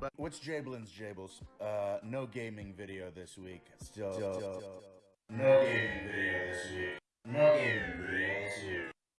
But What's Jablin's Jables? Uh, no gaming video this week. Still, still, still still.